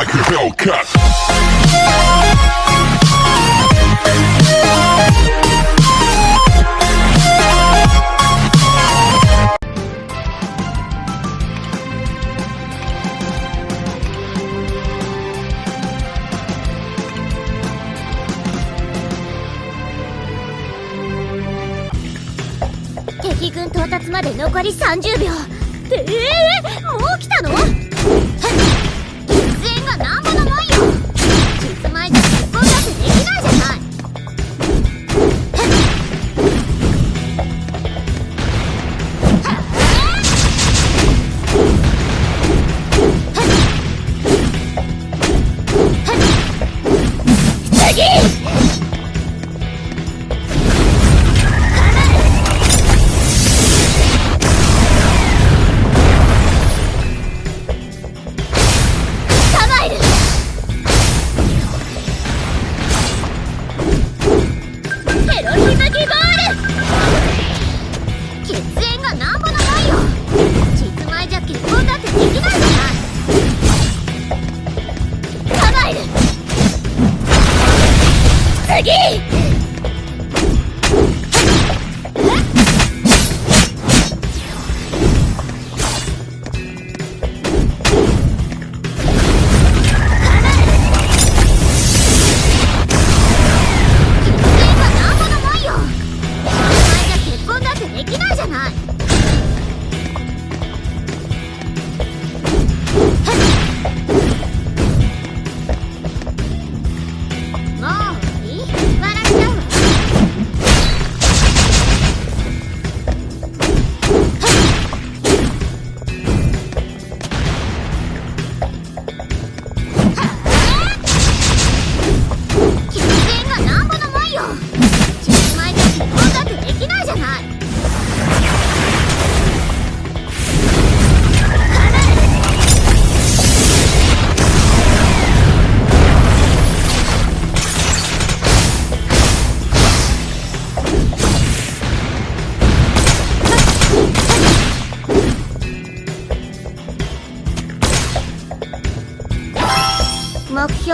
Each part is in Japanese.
like a Hellcat. 敵軍到達まで残り30秒ええー、もう来たの？aqui!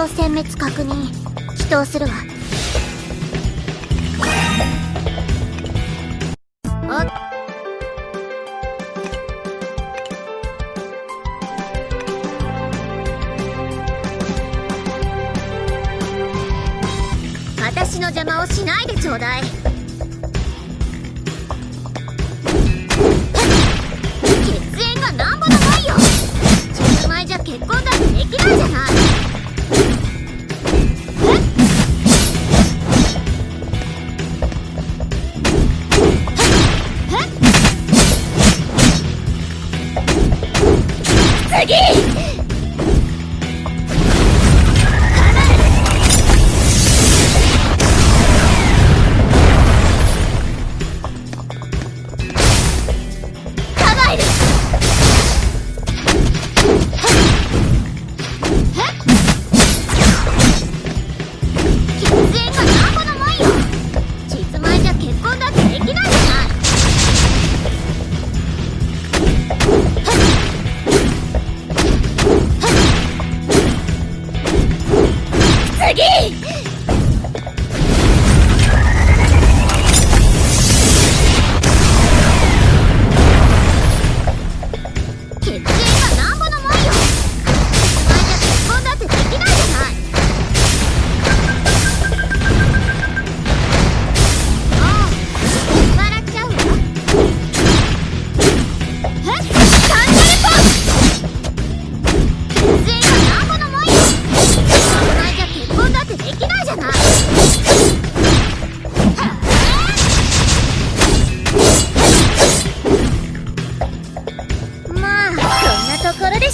殲滅確認。祈祷するわ。あ私の邪魔をしないでちょうだい。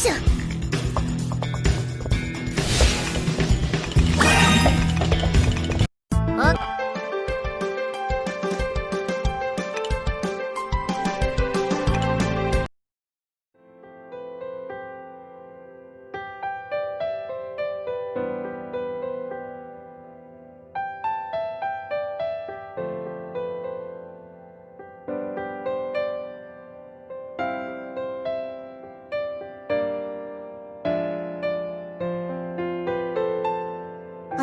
醒。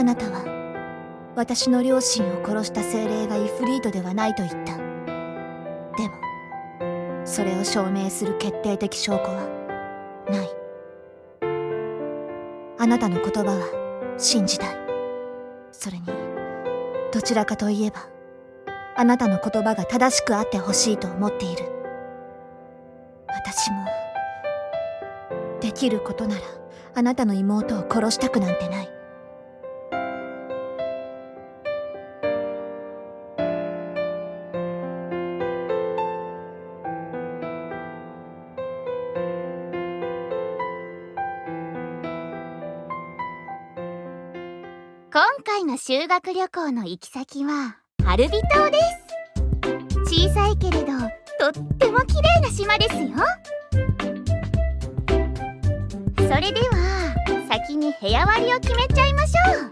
あなたは私の両親を殺した精霊がイフリートではないと言った。でもそれを証明する決定的証拠はない。あなたの言葉は信じたい。それにどちらかといえばあなたの言葉が正しくあってほしいと思っている。私もできることならあなたの妹を殺したくなんてない。今回の修学旅行の行き先はハルビ島です。小さいけれどとっても綺麗な島ですよ。それでは先に部屋割りを決めちゃいましょう。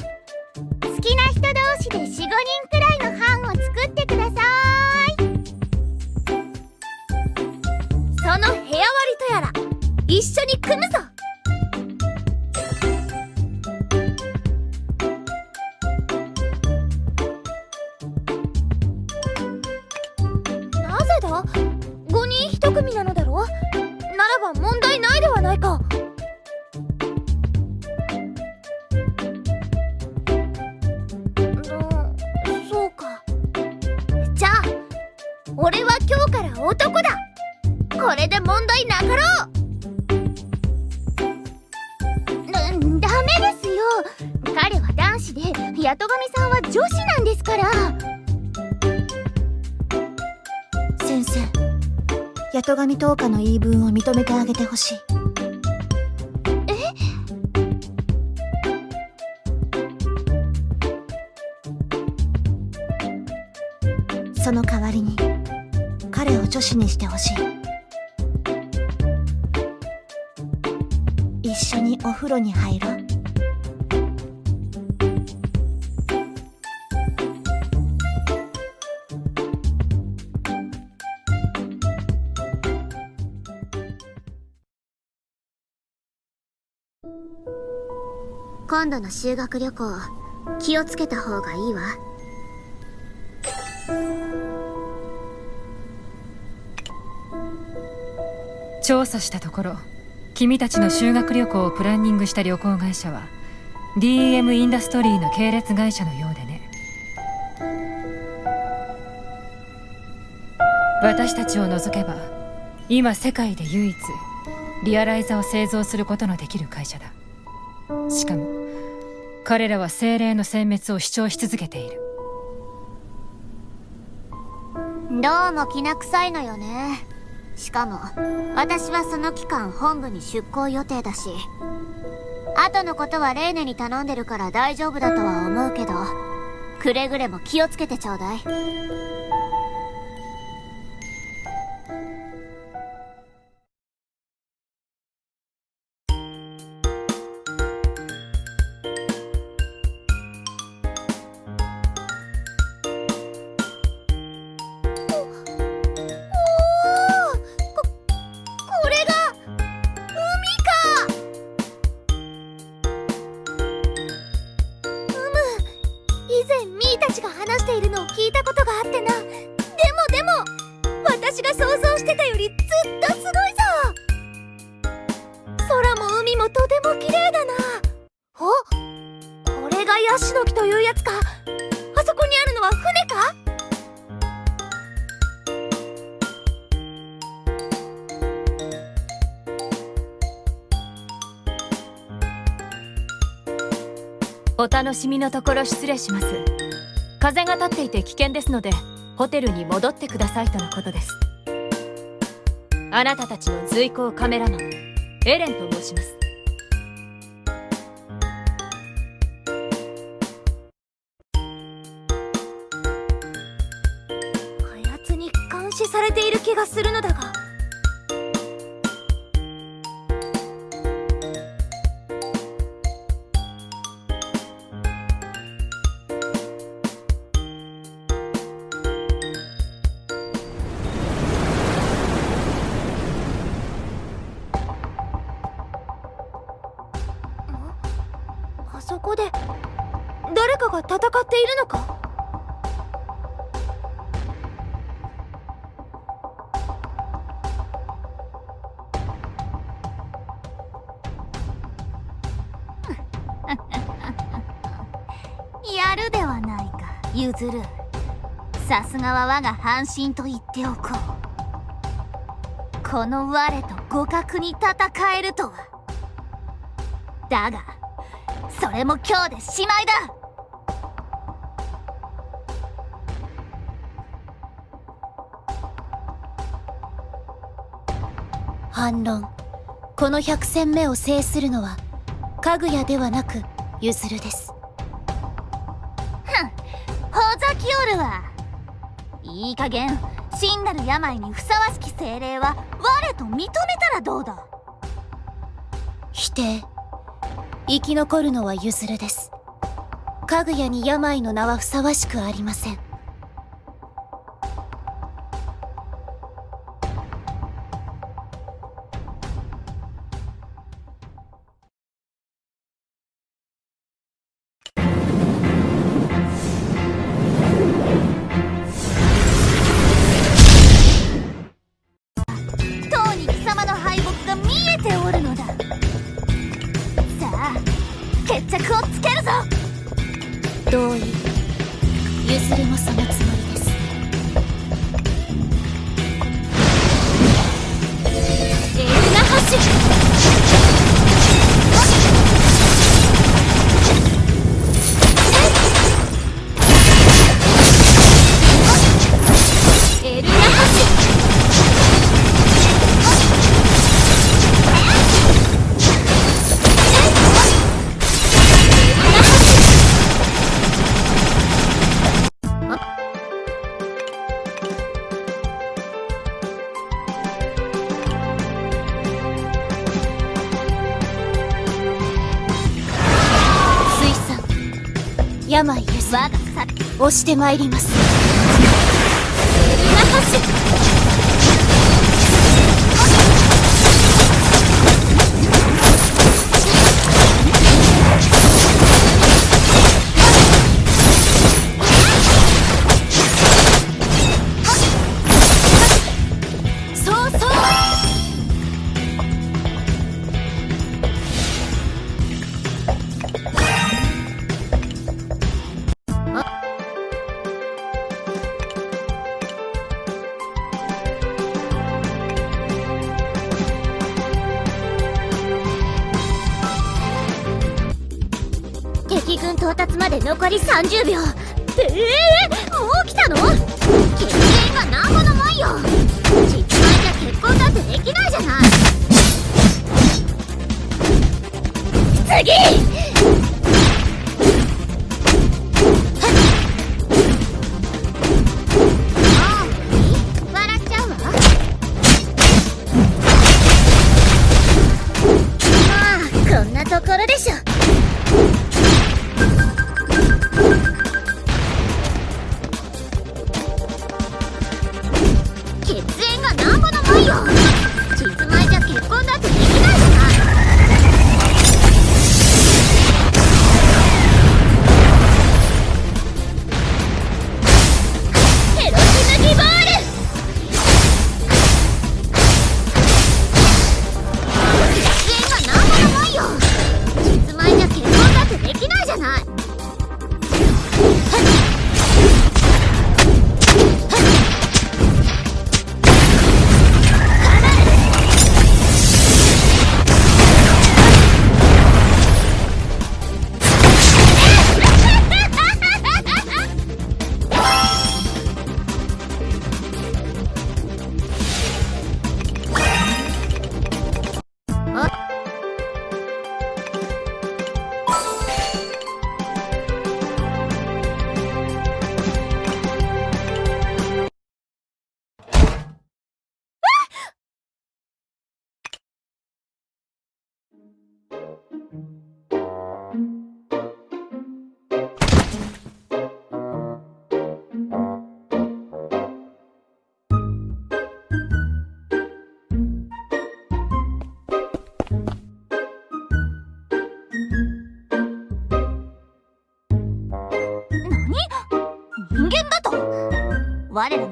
好きな人同士で45人くらいの班を作ってください。その部屋割りとやら一緒に組むぞ。5人1組なのだろ？ならば問題ないではないか。言い分を認めてあげてほしい。その代わりに彼を女子にしてほしい。一緒にお風呂に入ろう。今度の修学旅行気をつけた方がいいわ。調査したところ君たちの修学旅行をプランニングした旅行会社は DM インダストリーの系列会社のようでね。私たちを除けば今世界で唯一リアライザを製造することのできる会社だ。しかも彼らは精霊の殲滅を主張し続けている。どうもきな臭いのよね。しかも私はその期間本部に出向予定だし後のことはレーネに頼んでるから大丈夫だとは思うけどくれぐれも気をつけてちょうだい。以前ミーたちが話しているのを聞いたことがあってな。でもでも私が想像してたよりずっとすごいぞ。空も海もとても綺麗だな。おこれがヤシの木というやつか。あそこにあるのは船か？お楽しみのところ失礼します。風が立っていて危険ですのでホテルに戻ってくださいとのことです。あなたたちの随行カメラマンエレンと申します。あやつに監視されている気がするのだが。っているのか？やるではないかゆずるさすがは我が半身と言っておこう。この我と互角に戦えるとは。だがそれも今日でしまいだ。反論。この百戦目を制するのはかぐやではなくゆずるです。ほざきおるわ。いい加減真なる病にふさわしき精霊は我と認めたらどうだ。否定。生き残るのはゆずるです。かぐやに病の名はふさわしくありません同意ゆずれもそのつも押してまいります。残り30秒。ええもう来たの？決定がなんぼのもんよ。実際じゃ結婚だってできないじゃない。次！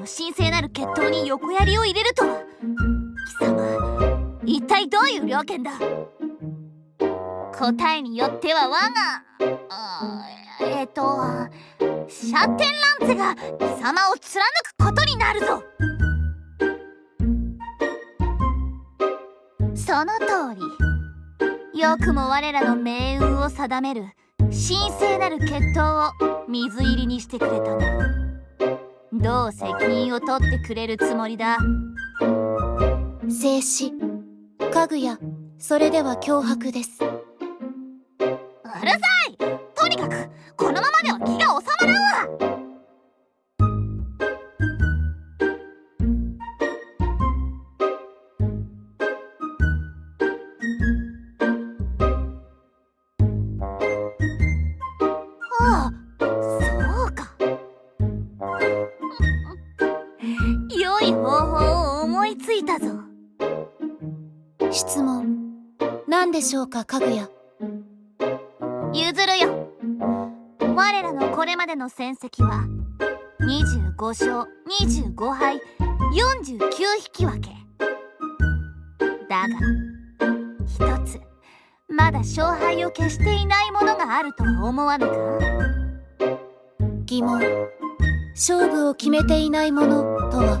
神聖なる決闘に横槍を入れると。は貴様一体どういう了見だ？答えによっては我がえっ、とシャテンランツが貴様を貫くことになるぞ。その通り。よくも我らの命運を定める神聖なる決闘を水入りにしてくれたな。どう責任を取ってくれるつもりだ？静止。家具やそれでは脅迫です。かかぐや。譲るよ。我らのこれまでの戦績は25勝25敗49引き分け。だが一つまだ勝敗を消していないものがあるとは思わぬか。疑問。勝負を決めていないものとは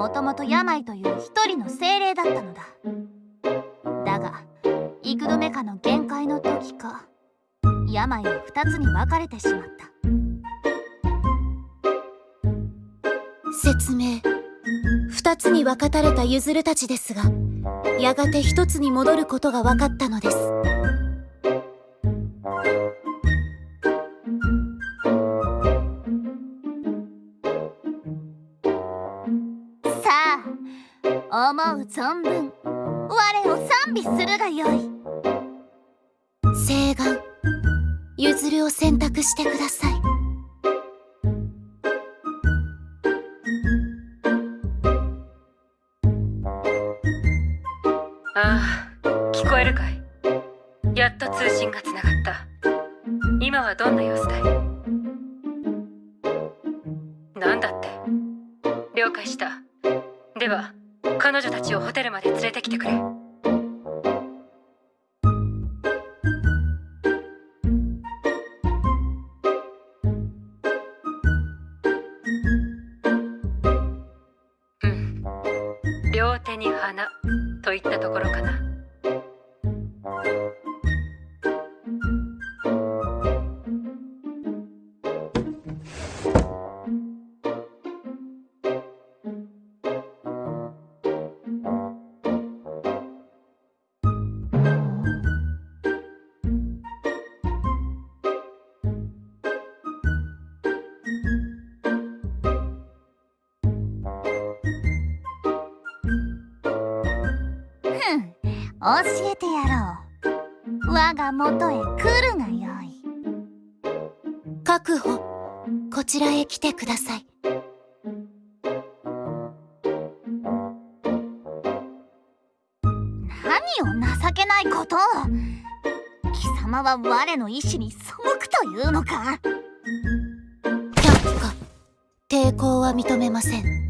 もともと病という一人の精霊だったのだ。だが幾度目かの限界の時か病は二つに分かれてしまった。説明。二つに分かたれたゆずるたちですがやがて一つに戻ることが分かったのです。思う存分。我を賛美するがよい。誓願。譲るを選択してください。両手に花といったところかな。確保。こちらへ来てください。何を情けないことを。貴様は我の意志に背くというのか。却下。抵抗は認めません。